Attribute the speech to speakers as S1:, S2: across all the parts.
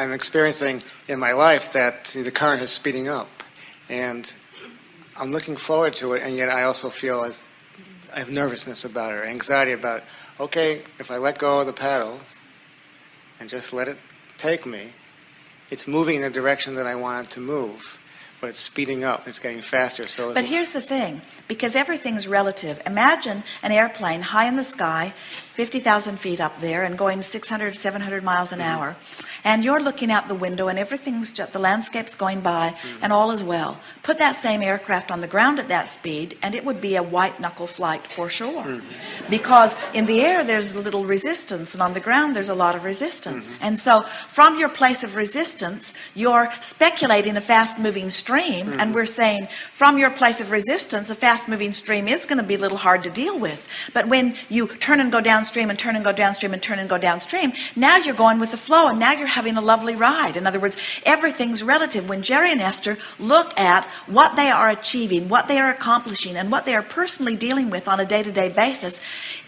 S1: I'm experiencing in my life that the current is speeding up. And I'm looking forward to it, and yet I also feel as I have nervousness about it, or anxiety about it. Okay, if I let go of the paddle and just let it take me, it's moving in the direction that I want it to move but it's speeding up. It's getting faster. So,
S2: but here's the thing: because everything's relative. Imagine an airplane high in the sky, 50,000 feet up there, and going 600, 700 miles an mm -hmm. hour and you're looking out the window and everything's just the landscape's going by mm. and all is well put that same aircraft on the ground at that speed and it would be a white knuckle flight for sure mm. because in the air there's a little resistance and on the ground there's a lot of resistance mm. and so from your place of resistance you're speculating a fast-moving stream and we're saying from your place of resistance a fast-moving stream is going to be a little hard to deal with but when you turn and go downstream and turn and go downstream and turn and go downstream now you're going with the flow and now you're having a lovely ride. In other words everything's relative. When Jerry and Esther look at what they are achieving what they are accomplishing and what they are personally dealing with on a day-to-day -day basis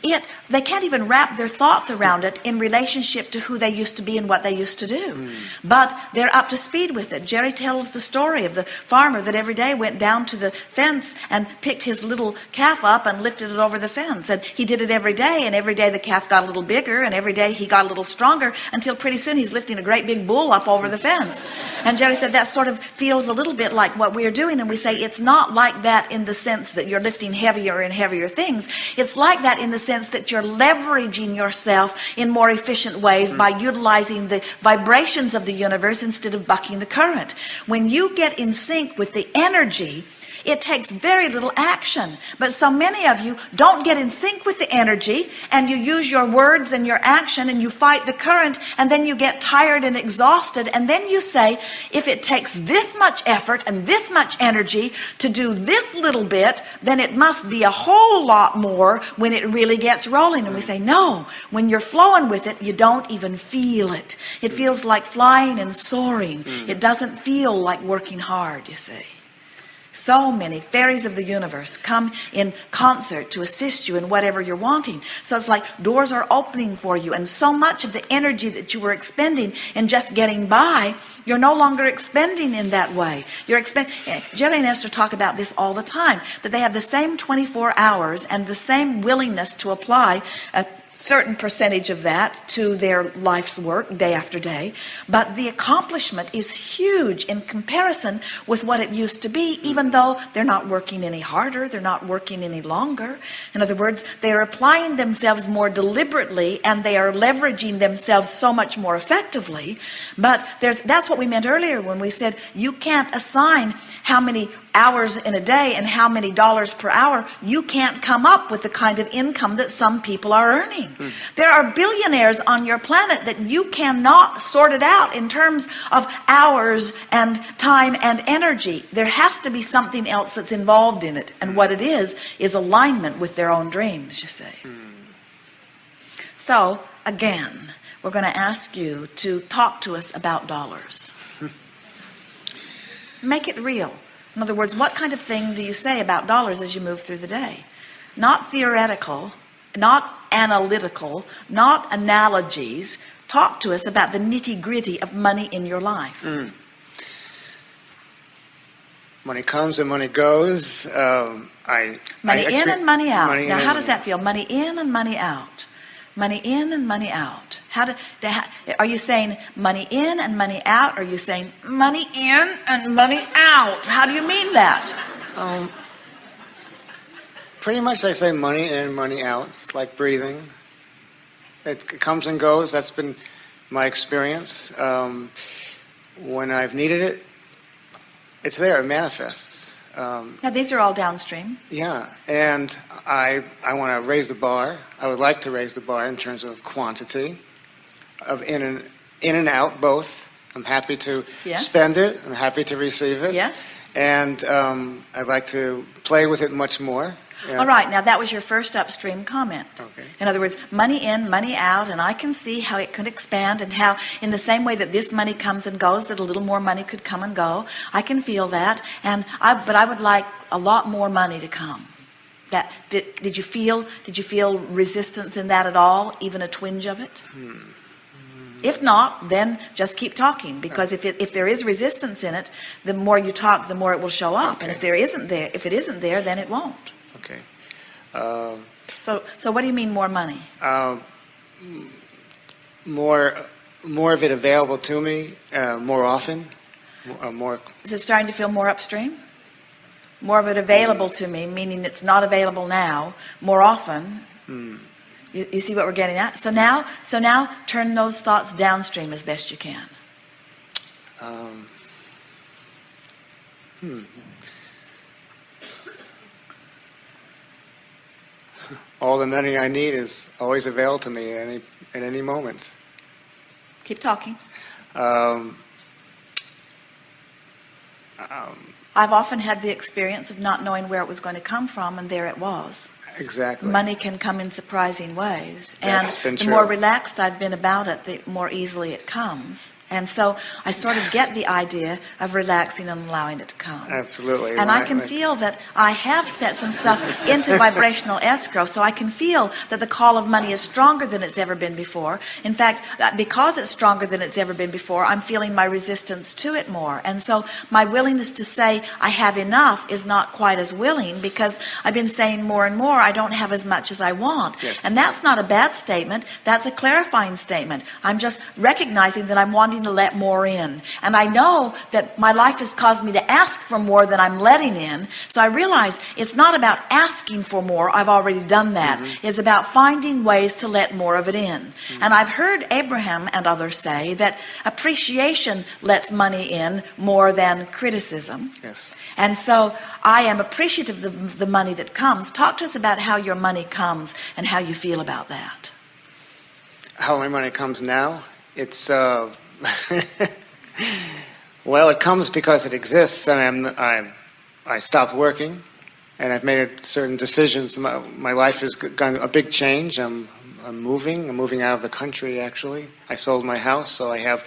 S2: it they can't even wrap their thoughts around it in relationship to who they used to be and what they used to do. Mm. but they're up to speed with it. Jerry tells the story of the farmer that every day went down to the fence and picked his little calf up and lifted it over the fence. And he did it every day and every day the calf got a little bigger and every day he got a little stronger until pretty soon he's lifting a great big bull up over the fence. And Jerry said that sort of feels a little bit like what we're doing. And we say it's not like that in the sense that you're lifting heavier and heavier things. It's like that in the sense that you're leveraging yourself in more efficient ways mm -hmm. by utilizing the vibrations of the universe instead of bucking the current. When you get in sync with the energy it takes very little action. But so many of you don't get in sync with the energy and you use your words and your action and you fight the current and then you get tired and exhausted and then you say if it takes this much effort and this much energy to do this little bit then it must be a whole lot more when it really gets rolling. And we say no. When you're flowing with it you don't even feel it. It feels like flying and soaring. It doesn't feel like working hard you see so many fairies of the universe come in concert to assist you in whatever you're wanting. So it's like doors are opening for you and so much of the energy that you were expending in just getting by you're no longer expending in that way. You're expending eh, Jerry and Esther talk about this all the time that they have the same 24 hours and the same willingness to apply certain percentage of that to their life's work day after day but the accomplishment is huge in comparison with what it used to be even though they're not working any harder they're not working any longer. In other words they are applying themselves more deliberately and they are leveraging themselves so much more effectively. But there's that's what we meant earlier when we said you can't assign how many hours in a day and how many dollars per hour you can't come up with the kind of income that some people are earning. Mm. there are billionaires on your planet that you cannot sort it out in terms of hours and time and energy. There has to be something else that's involved in it and what it is is alignment with their own dreams you see. Mm. so again we're going to ask you to talk to us about dollars. Make it real in other words what kind of thing do you say about dollars as you move through the day? Not theoretical not analytical not analogies. Talk to us about the nitty-gritty of money in your life. Mm.
S1: money comes and money goes. Um, I
S2: money I in and money out. money now how does that feel? Money in and money out money in and money out. How do are you saying money in and money out? Are you saying money in and money out? How do you mean that? Um,
S1: pretty much I say money in money out. It's like breathing. It comes and goes. That's been my experience. Um, when I've needed it it's there. It manifests
S2: um, now these are all downstream.
S1: Yeah, and I I want to raise the bar. I would like to raise the bar in terms of quantity, of in and in and out both. I'm happy to yes. spend it. I'm happy to receive it.
S2: Yes.
S1: And um, I'd like to play with it much more.
S2: Yeah. All right, now that was your first upstream comment.
S1: Okay.
S2: In other words, money in, money out, and I can see how it could expand and how in the same way that this money comes and goes, that a little more money could come and go. I can feel that. And I, but I would like a lot more money to come. That did, did you feel, did you feel resistance in that at all? Even a twinge of it? Hmm. If not, then just keep talking because if, it, if there is resistance in it, the more you talk, the more it will show up. And if there isn't there, if it isn't there, then it won't.
S1: Okay. Um,
S2: So, so what do you mean more money?
S1: um, more, more of it available to me uh, more often, uh, more.
S2: Is it starting to feel more upstream? More of it available to me, meaning it's not available now, more often. You, you see what we're getting at? So now, so now turn those thoughts downstream as best you can.
S1: Um, hmm. All the money I need is always available to me at any at any moment.
S2: Keep talking.
S1: Um, um,
S2: I've often had the experience of not knowing where it was going to come from, and there it was.
S1: exactly.
S2: Money can come in surprising ways.
S1: That's
S2: and the
S1: true.
S2: more relaxed I've been about it, the more easily it comes. And so I sort of get the idea of relaxing and allowing it to come.
S1: Absolutely.
S2: And I can feel that I have set some stuff into vibrational escrow, so I can feel that the call of money is stronger than it's ever been before. In fact, uh, because it's stronger than it's ever been before, I'm feeling my resistance to it more. And so my willingness to say I have enough is not quite as willing because I've been saying more and more I don't have as much as I want.
S1: Yes.
S2: And that's not a bad statement. That's a clarifying statement. I'm just recognizing that I'm wanting to let more in. And I know that my life has caused me to ask for more than I'm letting in. So I realize it's not about asking for more. I've already done that. It's about finding ways to let more of it in. And I've heard Abraham and others say that appreciation lets money in more than criticism.
S1: Yes.
S2: And so I am appreciative of the, the money that comes. Talk to us about how your money comes and how you feel about that.
S1: How my money comes now? It's uh, well, it comes because it exists, and I'm, I I stopped working, and I've made certain decisions. My, my life has gone a big change. I'm I'm moving. I'm moving out of the country. Actually, I sold my house, so I have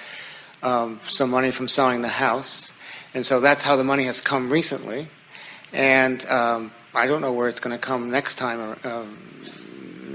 S1: um, some money from selling the house, and so that's how the money has come recently. And um, I don't know where it's going to come next time or, um,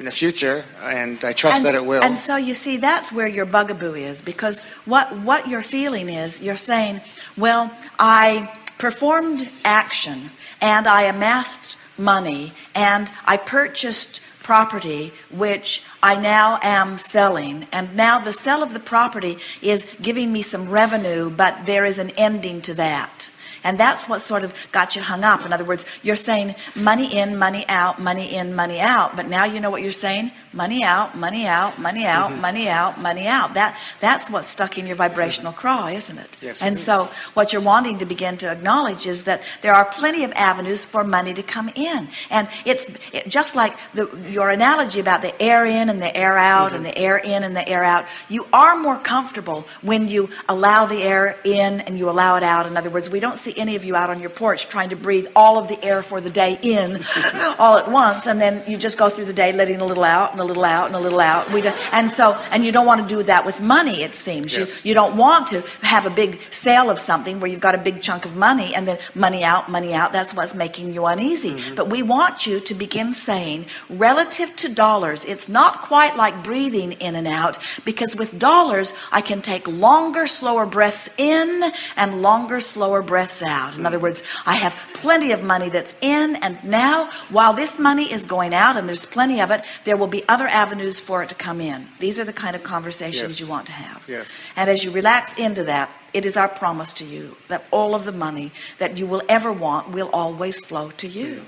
S1: in the future, and I trust
S2: and,
S1: that it will.
S2: And so you see, that's where your bugaboo is because what, what you're feeling is you're saying, well, I performed action and I amassed money and I purchased property which I now am selling and now the sale of the property is giving me some revenue but there is an ending to that and that's what sort of got you hung up. In other words you're saying money in money out money in money out. But now you know what you're saying? Money out money out money out
S1: Mm-hmm.
S2: money out money out. That that's what's stuck in your vibrational craw isn't it?
S1: Yes,
S2: and
S1: it
S2: so what you're wanting to begin to acknowledge is that there are plenty of avenues for money to come in. And it's it, just like the your analogy about the air in and the air out and the air in and the air out you are more comfortable when you allow the air in and you allow it out. In other words we don't see any of you out on your porch trying to breathe all of the air for the day in all at once and then you just go through the day letting a little out and a little out and a little out. We do, and so and you don't want to do that with money it seems.
S1: Yes.
S2: you you don't want to have a big sale of something where you've got a big chunk of money and then money out money out. That's what's making you uneasy. Mm-hmm. But we want you to begin saying relative to dollars it's not quite like breathing in and out because with dollars I can take longer slower breaths in and longer slower breaths out in other words I have plenty of money that's in and now while this money is going out and there's plenty of it there will be other avenues for it to come in these are the kind of conversations
S1: Yes.
S2: you want to have
S1: Yes.
S2: and as you relax into that, it is our promise to you that all of the money that you will ever want will always flow to you.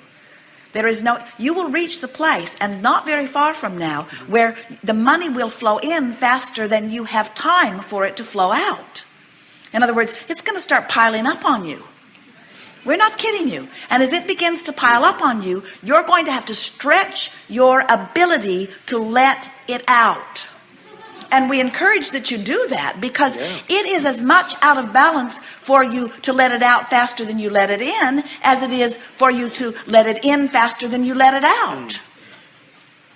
S2: There is no, you will reach the place and not very far from now mm-hmm. where the money will flow in faster than you have time for it to flow out. In other words, it's going to start piling up on you. We're not kidding you. And as it begins to pile up on you, you're going to have to stretch your ability to let it out. And we encourage that you do that because
S1: Yeah.
S2: it is as much out of balance for you to let it out faster than you let it in as it is for you to let it in faster than you let it out. Mm.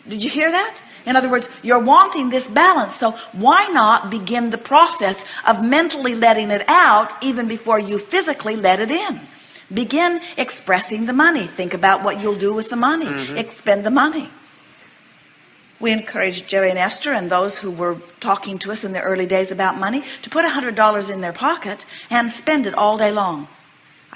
S2: Did you hear that? In other words, you're wanting this balance. So why not begin the process of mentally letting it out even before you physically let it in? Begin expressing the money. Think about what you'll do with the money. Mm-hmm. Expend the money. We encouraged Jerry and Esther and those who were talking to us in the early days about money to put $100 in their pocket and spend it all day long.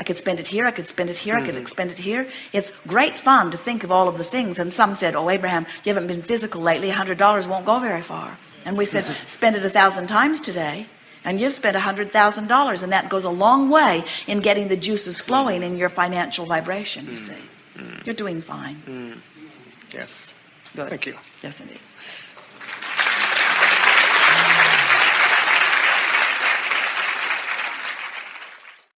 S2: I could spend it here, I could spend it here, I could mm-hmm. spend it here. It's great fun to think of all of the things. And some said, oh, Abraham, you haven't been physical lately. A $100 won't go very far. And we said, spend it a thousand times today. And you've spent a $100,000 and that goes a long way in getting the juices flowing in your financial vibration, you mm-hmm. see. Mm-hmm. You're doing fine.
S1: Yes.
S2: Good.
S1: Thank you.
S2: Yes, indeed.